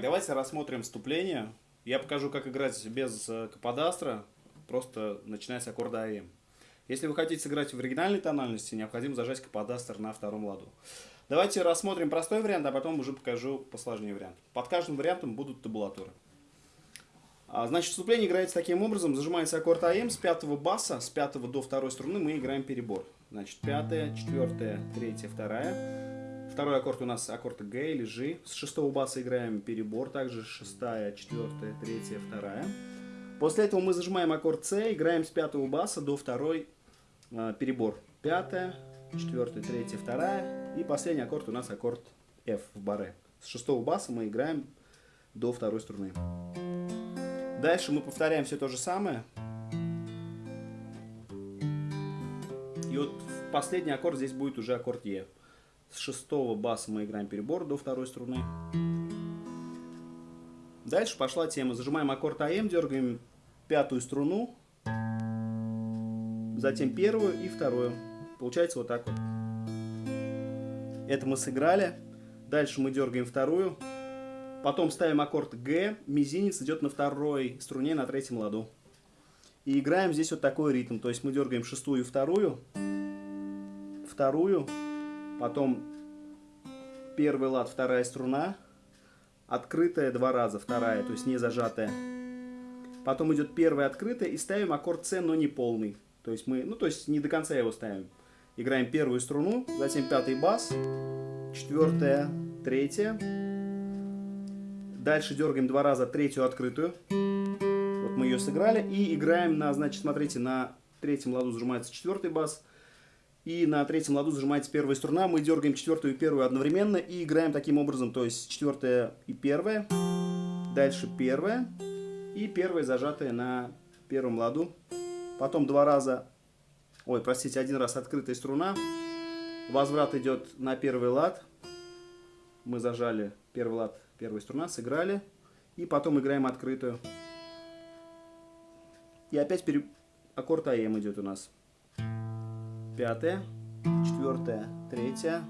Давайте рассмотрим вступление. Я покажу, как играть без э, каподастра, просто начиная с аккорда АМ. Если вы хотите сыграть в оригинальной тональности, необходимо зажать каподастр на втором ладу. Давайте рассмотрим простой вариант, а потом уже покажу посложнее вариант. Под каждым вариантом будут табулатуры. А, значит, вступление играется таким образом. Зажимается аккорд АМ с пятого баса, с пятого до второй струны мы играем перебор. Значит, пятая, четвертая, третья, вторая. Второй аккорд у нас аккорд Г или G. С шестого баса играем перебор, также шестая, четвертая, третья, вторая. После этого мы зажимаем аккорд С, играем с пятого баса до второй э, перебор. Пятая, четвертая, третья, вторая. И последний аккорд у нас аккорд F в баре. С шестого баса мы играем до второй струны. Дальше мы повторяем все то же самое. И вот последний аккорд здесь будет уже аккорд Е. С шестого баса мы играем перебор до второй струны. Дальше пошла тема. Зажимаем аккорд АМ, дергаем пятую струну, затем первую и вторую. Получается вот так вот. Это мы сыграли. Дальше мы дергаем вторую. Потом ставим аккорд Г, мизинец идет на второй струне на третьем ладу. И играем здесь вот такой ритм. То есть мы дергаем шестую и вторую, вторую, потом первый лад, вторая струна, открытая два раза, вторая, то есть не зажатая. Потом идет первая открытая и ставим аккорд С, но не полный. То есть мы, ну то есть не до конца его ставим. Играем первую струну, затем пятый бас, четвертая, третья. Дальше дергаем два раза третью открытую. Вот мы ее сыграли. И играем на, значит, смотрите, на третьем ладу зажимается четвертый бас, и на третьем ладу зажимается первая струна. Мы дергаем четвертую и первую одновременно и играем таким образом. То есть четвертая и первая, дальше первая и первая зажатая на первом ладу. Потом два раза, ой, простите, один раз открытая струна. Возврат идет на первый лад. Мы зажали первый лад, первая струна, сыграли. И потом играем открытую. И опять пере... аккорд АМ идет у нас пятая, четвертая, третья.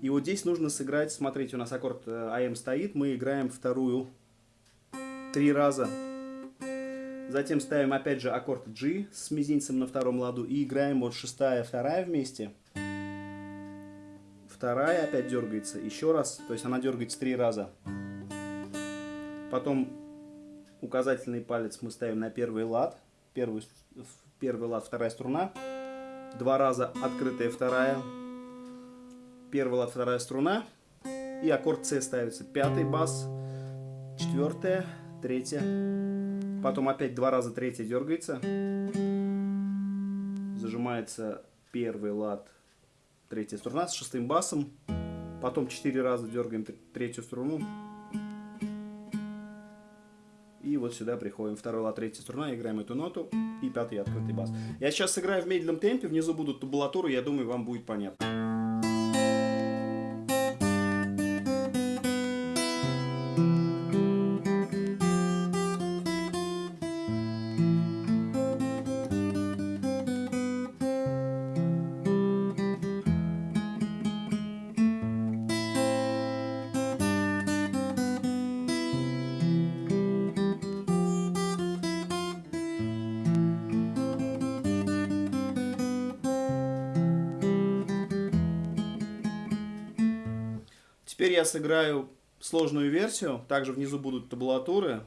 И вот здесь нужно сыграть, смотрите, у нас аккорд э, АМ стоит, мы играем вторую три раза. Затем ставим опять же аккорд G с мизинцем на втором ладу и играем вот шестая, вторая вместе. Вторая опять дергается, еще раз, то есть она дергается три раза. Потом указательный палец мы ставим на первый лад, первый, первый лад, вторая струна два раза открытая вторая, первый лад, вторая струна, и аккорд С ставится, пятый бас, четвертая, третья, потом опять два раза третья дергается, зажимается первый лад, третья струна с шестым басом, потом четыре раза дергаем третью струну, вот сюда приходим. Второй лад, третья струна, играем эту ноту и пятый открытый бас. Я сейчас сыграю в медленном темпе, внизу будут табулатуры, я думаю, вам будет понятно. Теперь я сыграю сложную версию. Также внизу будут табулатуры.